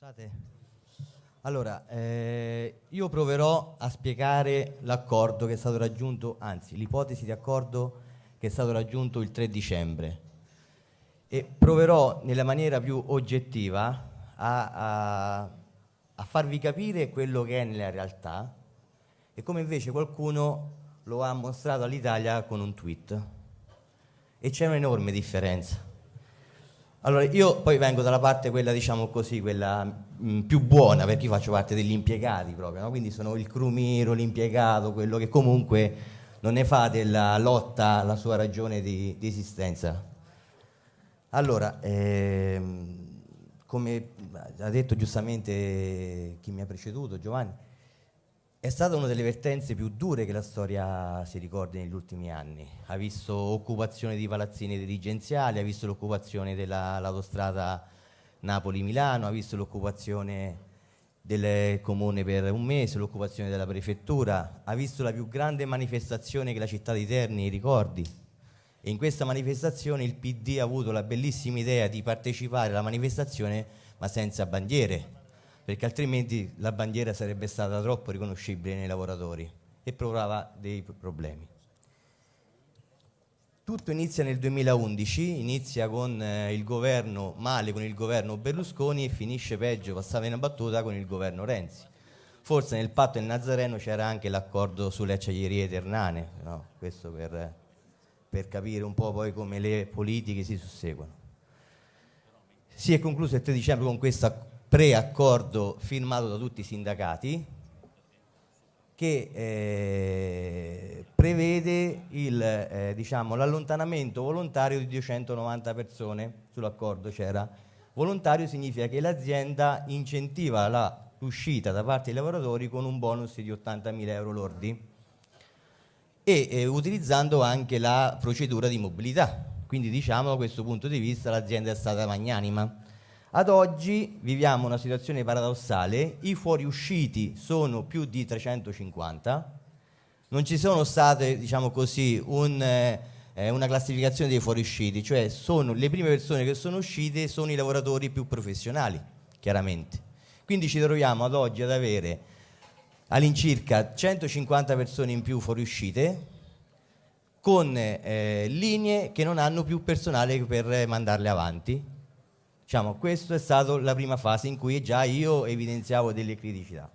Scusate. Allora, eh, io proverò a spiegare l'accordo che è stato raggiunto, anzi l'ipotesi di accordo che è stato raggiunto il 3 dicembre e proverò nella maniera più oggettiva a, a, a farvi capire quello che è nella realtà e come invece qualcuno lo ha mostrato all'Italia con un tweet. E c'è un'enorme differenza. Allora, io poi vengo dalla parte quella, diciamo così, quella mh, mm, più buona, perché io faccio parte degli impiegati proprio, no? quindi sono il crumiro, l'impiegato, quello che comunque non ne fa della lotta la sua ragione di, di esistenza. Allora, ehm, come ha detto giustamente chi mi ha preceduto, Giovanni, è stata una delle vertenze più dure che la storia si ricordi negli ultimi anni. Ha visto occupazione di palazzini dirigenziali, ha visto l'occupazione dell'autostrada Napoli-Milano, ha visto l'occupazione del comune per un mese, l'occupazione della prefettura, ha visto la più grande manifestazione che la città di Terni ricordi. E in questa manifestazione il PD ha avuto la bellissima idea di partecipare alla manifestazione ma senza bandiere, perché altrimenti la bandiera sarebbe stata troppo riconoscibile nei lavoratori e provava dei problemi. Tutto inizia nel 2011, inizia con eh, il governo male con il governo Berlusconi e finisce peggio, passava in battuta, con il governo Renzi. Forse nel patto del Nazareno c'era anche l'accordo sulle acciaierie ternane, no? questo per, per capire un po' poi come le politiche si susseguono. Si è concluso il 3 dicembre con questo preaccordo firmato da tutti i sindacati che eh, prevede eh, diciamo, l'allontanamento volontario di 290 persone sull'accordo c'era. Volontario significa che l'azienda incentiva l'uscita da parte dei lavoratori con un bonus di 80.000 euro lordi e eh, utilizzando anche la procedura di mobilità. Quindi diciamo da questo punto di vista l'azienda è stata magnanima ad oggi viviamo una situazione paradossale, i fuoriusciti sono più di 350, non ci sono state, diciamo così, un, eh, una classificazione dei fuoriusciti, cioè sono le prime persone che sono uscite sono i lavoratori più professionali, chiaramente. Quindi ci troviamo ad oggi ad avere all'incirca 150 persone in più fuoriuscite con eh, linee che non hanno più personale per mandarle avanti Diciamo, questa è stata la prima fase in cui già io evidenziavo delle criticità.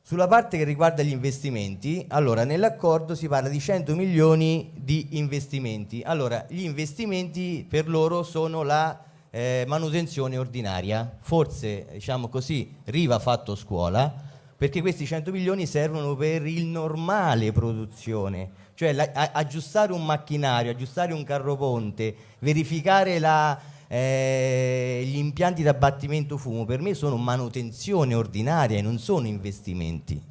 Sulla parte che riguarda gli investimenti, allora nell'accordo si parla di 100 milioni di investimenti. Allora, gli investimenti per loro sono la eh, manutenzione ordinaria. Forse, diciamo così, Riva fatto scuola, perché questi 100 milioni servono per il normale produzione, cioè la, a, aggiustare un macchinario, aggiustare un carro ponte, verificare la, eh, gli impianti d'abbattimento fumo per me sono manutenzione ordinaria e non sono investimenti.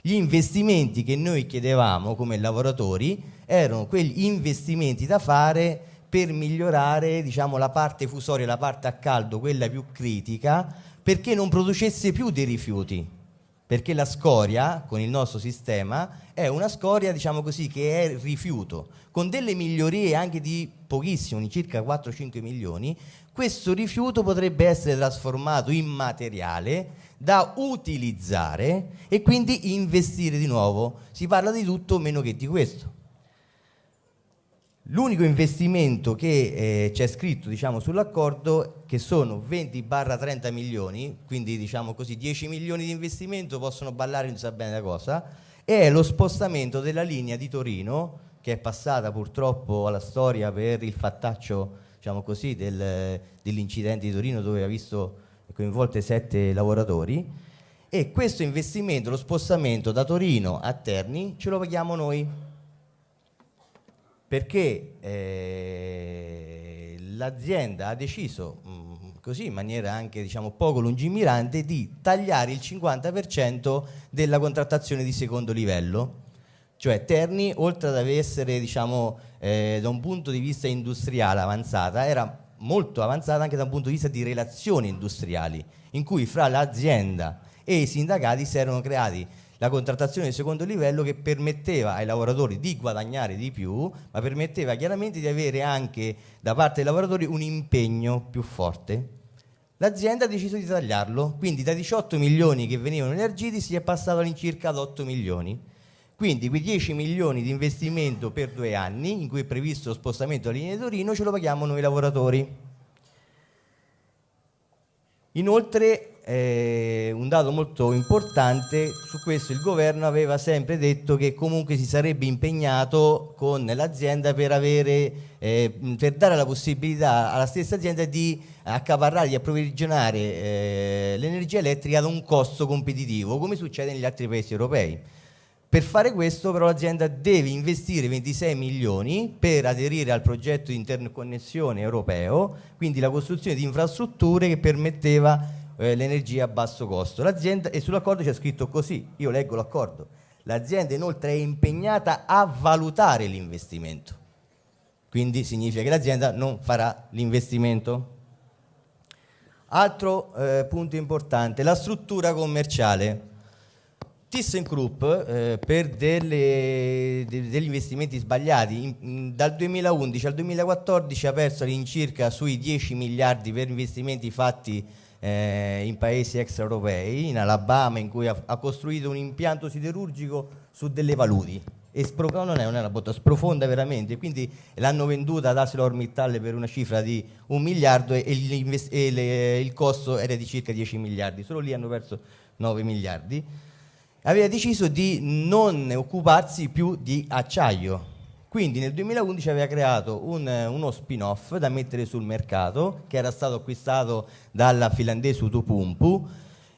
Gli investimenti che noi chiedevamo come lavoratori erano quegli investimenti da fare per migliorare diciamo, la parte fusoria, la parte a caldo, quella più critica, perché non producesse più dei rifiuti perché la scoria con il nostro sistema è una scoria diciamo così che è rifiuto. Con delle migliorie anche di pochissimo di circa 4-5 milioni questo rifiuto potrebbe essere trasformato in materiale da utilizzare e quindi investire di nuovo. Si parla di tutto meno che di questo L'unico investimento che eh, c'è scritto diciamo, sull'accordo che sono 20-30 milioni, quindi diciamo così 10 milioni di investimento possono ballare non sa bene la cosa, è lo spostamento della linea di Torino che è passata purtroppo alla storia per il fattaccio diciamo così, del, dell'incidente di Torino dove ha visto coinvolte sette lavoratori. E questo investimento, lo spostamento da Torino a Terni ce lo paghiamo noi perché eh, l'azienda ha deciso mm, così in maniera anche diciamo, poco lungimirante di tagliare il 50% della contrattazione di secondo livello. Cioè Terni oltre ad essere diciamo, eh, da un punto di vista industriale avanzata era molto avanzata anche da un punto di vista di relazioni industriali in cui fra l'azienda e i sindacati si erano creati la contrattazione di secondo livello che permetteva ai lavoratori di guadagnare di più, ma permetteva chiaramente di avere anche da parte dei lavoratori un impegno più forte. l'azienda ha deciso di tagliarlo, quindi da 18 milioni che venivano elargiti si è passato all'incirca ad 8 milioni. Quindi quei 10 milioni di investimento per due anni, in cui è previsto lo spostamento alla linea di Torino, ce lo paghiamo noi lavoratori. Inoltre, eh, un dato molto importante, su questo il governo aveva sempre detto che comunque si sarebbe impegnato con l'azienda per, eh, per dare la possibilità alla stessa azienda di accaparrare, di approvvigionare eh, l'energia elettrica ad un costo competitivo, come succede negli altri paesi europei. Per fare questo però l'azienda deve investire 26 milioni per aderire al progetto di interconnessione europeo, quindi la costruzione di infrastrutture che permetteva eh, l'energia a basso costo. L'azienda, e sull'accordo c'è scritto così, io leggo l'accordo, l'azienda inoltre è impegnata a valutare l'investimento, quindi significa che l'azienda non farà l'investimento. Altro eh, punto importante, la struttura commerciale. ThyssenKrupp eh, per delle, de, degli investimenti sbagliati in, dal 2011 al 2014 ha perso all'incirca sui 10 miliardi per investimenti fatti eh, in paesi extraeuropei, in Alabama in cui ha, ha, costruito un impianto siderurgico su delle paludi e è, non è una botta, sprofonda veramente. Quindi l'hanno venduta ad ArcelorMittal per una cifra di un miliardo e, e, e le, il costo era di circa 10 miliardi, solo lì hanno perso 9 miliardi. Aveva deciso di non occuparsi più di acciaio. Quindi nel 2011 aveva creato un, uno spin-off da mettere sul mercato che era stato acquistato dalla finlandese Utupumpu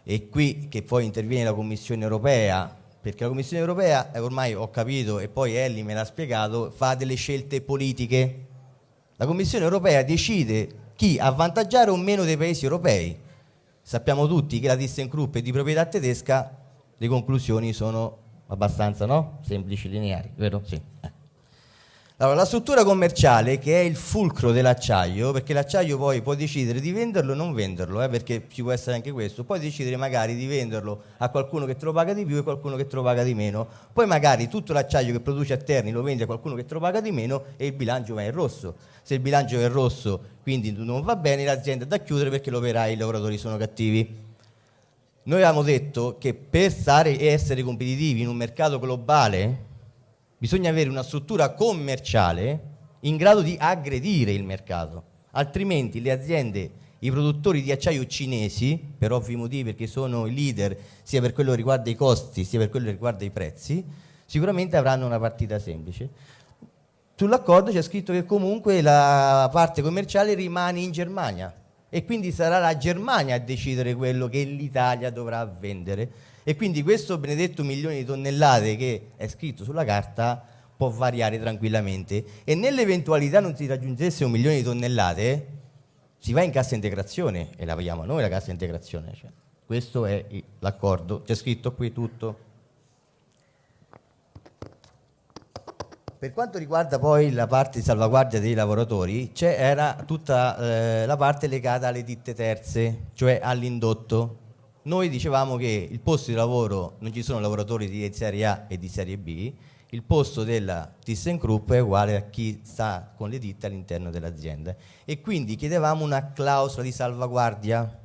e qui che poi interviene la Commissione Europea perché la Commissione Europea, eh, ormai ho capito e poi Elli me l'ha spiegato, fa delle scelte politiche. La Commissione Europea decide chi avvantaggiare o meno dei paesi europei. Sappiamo tutti che la ThyssenKrupp è di proprietà tedesca, le conclusioni sono abbastanza no? semplici, lineari, vero? Sì. Allora, la struttura commerciale che è il fulcro dell'acciaio, perché l'acciaio poi può decidere di venderlo o non venderlo, eh, perché ci può essere anche questo, puoi decidere magari di venderlo a qualcuno che te lo paga di più e qualcuno che te lo paga di meno, poi magari tutto l'acciaio che produce a Terni lo vende a qualcuno che te lo paga di meno e il bilancio va in rosso. Se il bilancio è in rosso quindi non va bene, l'azienda è da chiudere perché l'operai e i lavoratori sono cattivi. Noi avevamo detto che per stare e essere competitivi in un mercato globale bisogna avere una struttura commerciale in grado di aggredire il mercato, altrimenti le aziende, i produttori di acciaio cinesi, per ovvi motivi perché sono i leader sia per quello che riguarda i costi sia per quello che riguarda i prezzi, sicuramente avranno una partita semplice. Sull'accordo c'è scritto che comunque la parte commerciale rimane in Germania, e quindi sarà la Germania a decidere quello che l'Italia dovrà vendere e quindi questo benedetto milione di tonnellate che è scritto sulla carta può variare tranquillamente. E nell'eventualità non si raggiungesse un milione di tonnellate si va in cassa integrazione e la paghiamo noi la cassa integrazione. Cioè, questo è l'accordo. C'è scritto qui tutto. Per quanto riguarda poi la parte di salvaguardia dei lavoratori, c'era tutta eh, la parte legata alle ditte terze, cioè all'indotto. Noi dicevamo che il posto di lavoro non ci sono lavoratori di serie A e di serie B, il posto della ThyssenKrupp è uguale a chi sta con le ditte all'interno dell'azienda e quindi chiedevamo una clausola di salvaguardia.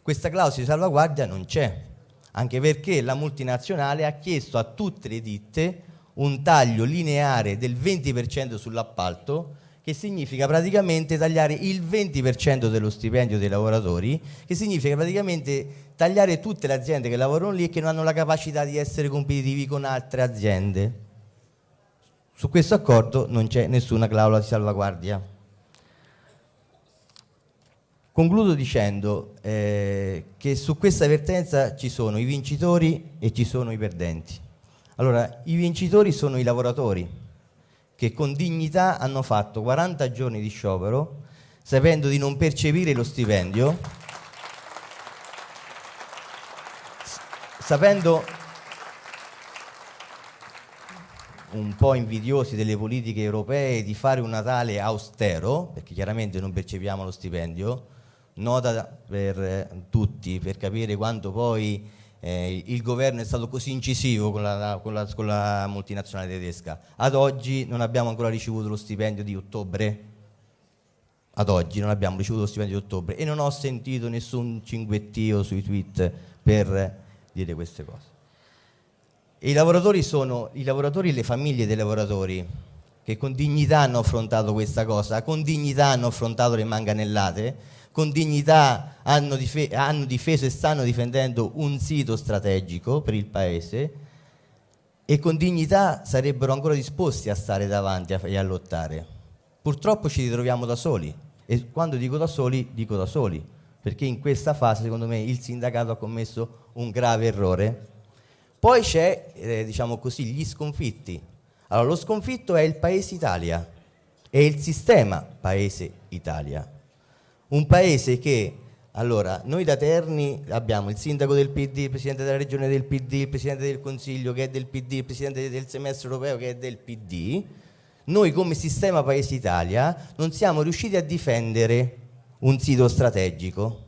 Questa clausola di salvaguardia non c'è, anche perché la multinazionale ha chiesto a tutte le ditte un taglio lineare del 20% sull'appalto che significa praticamente tagliare il 20% dello stipendio dei lavoratori, che significa praticamente tagliare tutte le aziende che lavorano lì e che non hanno la capacità di essere competitivi con altre aziende. Su questo accordo non c'è nessuna clausola di salvaguardia. Concludo dicendo eh, che su questa vertenza ci sono i vincitori e ci sono i perdenti. Allora, i vincitori sono i lavoratori che con dignità hanno fatto 40 giorni di sciopero sapendo di non percepire lo stipendio, sapendo un po' invidiosi delle politiche europee di fare un Natale austero, perché chiaramente non percepiamo lo stipendio, nota per tutti, per capire quanto poi eh, il governo è stato così incisivo con la, con, la, con la, multinazionale tedesca. Ad oggi non abbiamo ancora ricevuto lo stipendio di ottobre, ad oggi non abbiamo ricevuto lo stipendio di ottobre e non ho sentito nessun cinguettio sui tweet per dire queste cose. I lavoratori sono i lavoratori e le famiglie dei lavoratori che con dignità hanno affrontato questa cosa, con dignità hanno affrontato le manganellate, con dignità hanno, dife hanno difeso e stanno difendendo un sito strategico per il Paese e con dignità sarebbero ancora disposti a stare davanti e a lottare. Purtroppo ci ritroviamo da soli e quando dico da soli, dico da soli, perché in questa fase secondo me il sindacato ha commesso un grave errore. Poi c'è, eh, diciamo così, gli sconfitti. Allora, lo sconfitto è il Paese Italia, è il sistema Paese Italia. Un paese che allora, noi da Terni abbiamo il sindaco del PD, il presidente della regione del PD, il presidente del consiglio che è del PD, il presidente del semestre europeo che è del PD. Noi come sistema Paese Italia non siamo riusciti a difendere un sito strategico.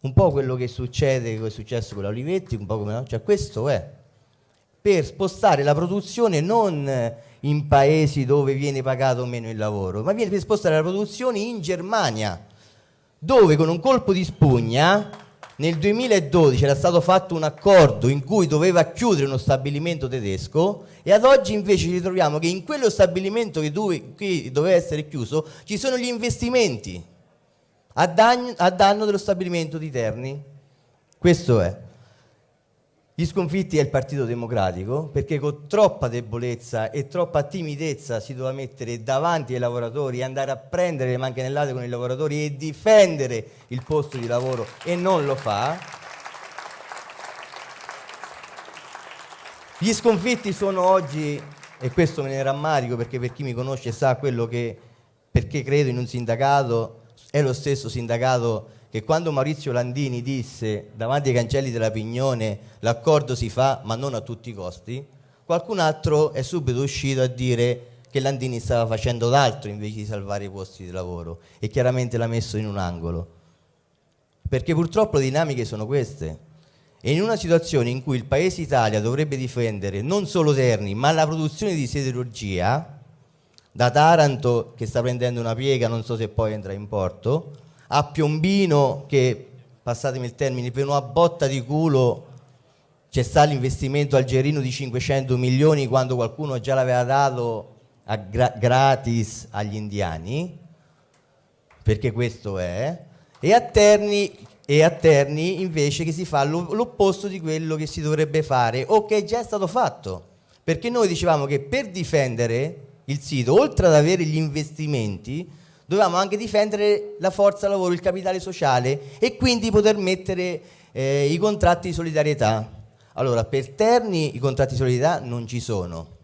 Un po' quello che succede, che è successo con la un po' come no? Cioè questo è per spostare la produzione non in paesi dove viene pagato meno il lavoro, ma viene per spostare la produzione in Germania dove con un colpo di spugna nel 2012 era stato fatto un accordo in cui doveva chiudere uno stabilimento tedesco e ad oggi invece ci ritroviamo che in quello stabilimento che, dove, che doveva essere chiuso ci sono gli investimenti a danno, a danno dello stabilimento di Terni. Questo è. Gli sconfitti è il Partito Democratico perché con troppa debolezza e troppa timidezza si doveva mettere davanti ai lavoratori andare a prendere le mancanellate con i lavoratori e difendere il posto di lavoro e non lo fa. Gli sconfitti sono oggi, e questo me ne rammarico perché per chi mi conosce sa quello che, perché credo in un sindacato, è lo stesso sindacato che quando Maurizio Landini disse davanti ai cancelli della Pignone l'accordo si fa ma non a tutti i costi, qualcun altro è subito uscito a dire che Landini stava facendo d'altro invece di salvare i posti di lavoro e chiaramente l'ha messo in un angolo. Perché purtroppo le dinamiche sono queste. E in una situazione in cui il Paese Italia dovrebbe difendere non solo Terni, ma la produzione di siderurgia, da Taranto che sta prendendo una piega, non so se poi entra in porto, a Piombino che, passatemi il termine, per una botta di culo c'è stato l'investimento algerino di 500 milioni quando qualcuno già l'aveva dato gra gratis agli indiani, perché questo è, e a Terni, e a Terni invece che si fa l'opposto di quello che si dovrebbe fare o che è già stato fatto, perché noi dicevamo che per difendere il sito, oltre ad avere gli investimenti, dovevamo anche difendere la forza lavoro, il capitale sociale e quindi poter mettere eh, i contratti di solidarietà. Allora, per Terni i contratti di solidarietà non ci sono.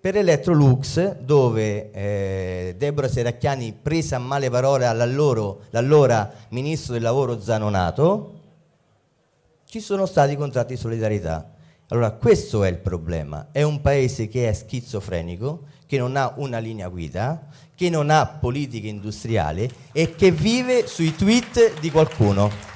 Per Electrolux, dove eh, Deborah Seracchiani prese a male parole all'allora ministro del lavoro Zanonato, ci sono stati i contratti di solidarietà. Allora, questo è il problema. È un paese che è schizofrenico, che non ha una linea guida, che non ha politica industriale e che vive sui tweet di qualcuno.